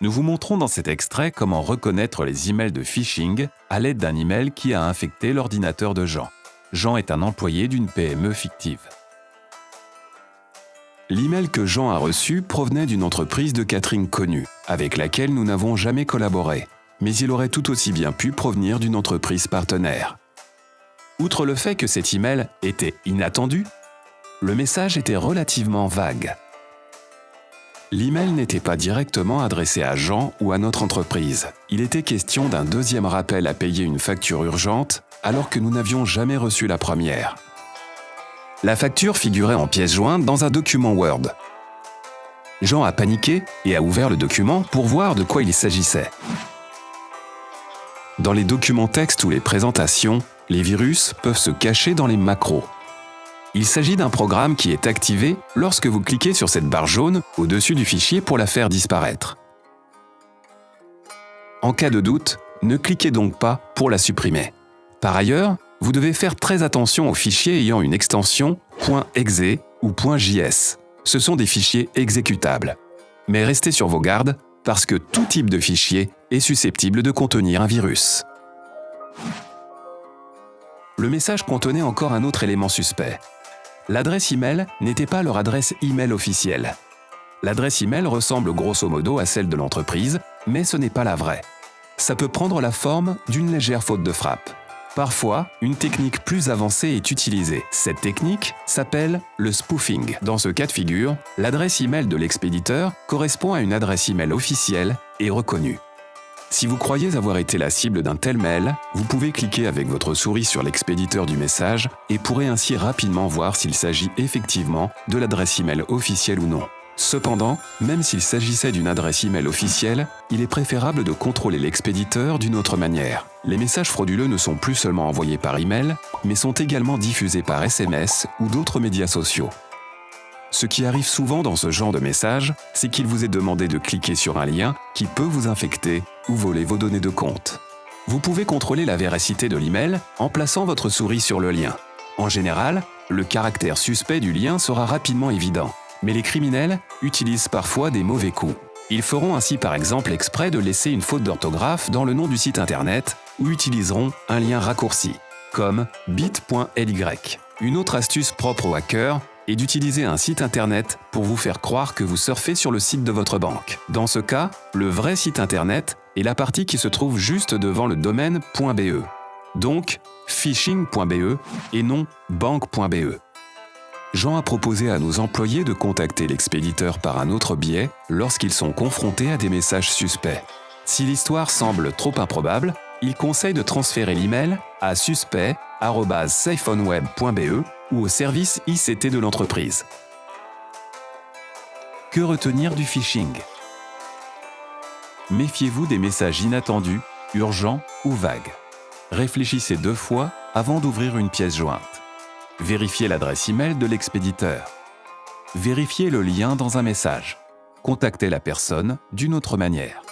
Nous vous montrons dans cet extrait comment reconnaître les emails de phishing à l'aide d'un email qui a infecté l'ordinateur de Jean. Jean est un employé d'une PME fictive. L'email que Jean a reçu provenait d'une entreprise de catering connue, avec laquelle nous n'avons jamais collaboré, mais il aurait tout aussi bien pu provenir d'une entreprise partenaire. Outre le fait que cet email était inattendu, le message était relativement vague. L'email n'était pas directement adressé à Jean ou à notre entreprise. Il était question d'un deuxième rappel à payer une facture urgente alors que nous n'avions jamais reçu la première. La facture figurait en pièce jointe dans un document Word. Jean a paniqué et a ouvert le document pour voir de quoi il s'agissait. Dans les documents texte ou les présentations, les virus peuvent se cacher dans les macros. Il s'agit d'un programme qui est activé lorsque vous cliquez sur cette barre jaune au-dessus du fichier pour la faire disparaître. En cas de doute, ne cliquez donc pas pour la supprimer. Par ailleurs, vous devez faire très attention aux fichiers ayant une extension .exe ou .js. Ce sont des fichiers exécutables. Mais restez sur vos gardes parce que tout type de fichier est susceptible de contenir un virus. Le message contenait encore un autre élément suspect, L'adresse email n'était pas leur adresse email officielle. L'adresse email ressemble grosso modo à celle de l'entreprise, mais ce n'est pas la vraie. Ça peut prendre la forme d'une légère faute de frappe. Parfois, une technique plus avancée est utilisée. Cette technique s'appelle le spoofing. Dans ce cas de figure, l'adresse email de l'expéditeur correspond à une adresse email officielle et reconnue. Si vous croyez avoir été la cible d'un tel mail, vous pouvez cliquer avec votre souris sur l'expéditeur du message et pourrez ainsi rapidement voir s'il s'agit effectivement de l'adresse email officielle ou non. Cependant, même s'il s'agissait d'une adresse email officielle, il est préférable de contrôler l'expéditeur d'une autre manière. Les messages frauduleux ne sont plus seulement envoyés par email, mais sont également diffusés par SMS ou d'autres médias sociaux. Ce qui arrive souvent dans ce genre de message, c'est qu'il vous est demandé de cliquer sur un lien qui peut vous infecter ou voler vos données de compte. Vous pouvez contrôler la véracité de l'email en plaçant votre souris sur le lien. En général, le caractère suspect du lien sera rapidement évident, mais les criminels utilisent parfois des mauvais coups. Ils feront ainsi par exemple exprès de laisser une faute d'orthographe dans le nom du site internet ou utiliseront un lien raccourci, comme bit.ly. Une autre astuce propre aux hackers et d'utiliser un site internet pour vous faire croire que vous surfez sur le site de votre banque. Dans ce cas, le vrai site internet est la partie qui se trouve juste devant le domaine .be. Donc, phishing.be et non banque.be. Jean a proposé à nos employés de contacter l'expéditeur par un autre biais lorsqu'ils sont confrontés à des messages suspects. Si l'histoire semble trop improbable, il conseille de transférer l'email à suspect.siphoneWeb.be ou au service ICT de l'entreprise. Que retenir du phishing? Méfiez-vous des messages inattendus, urgents ou vagues. Réfléchissez deux fois avant d'ouvrir une pièce jointe. Vérifiez l'adresse email de l'expéditeur. Vérifiez le lien dans un message. Contactez la personne d'une autre manière.